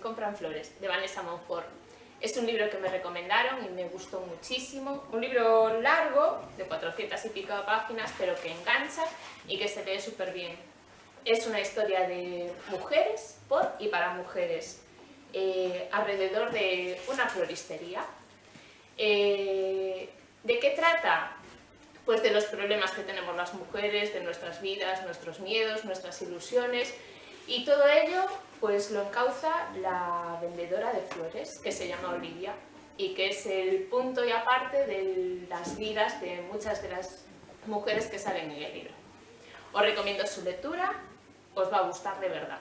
compran flores, de Vanessa Monfort. Es un libro que me recomendaron y me gustó muchísimo. Un libro largo, de 400 y pico páginas, pero que engancha y que se lee súper bien. Es una historia de mujeres, por y para mujeres, eh, alrededor de una floristería. Eh, ¿De qué trata? Pues de los problemas que tenemos las mujeres, de nuestras vidas, nuestros miedos, nuestras ilusiones, y todo ello pues lo encauza la vendedora de flores, que se llama Olivia, y que es el punto y aparte de las vidas de muchas de las mujeres que salen en el libro. Os recomiendo su lectura, os va a gustar de verdad.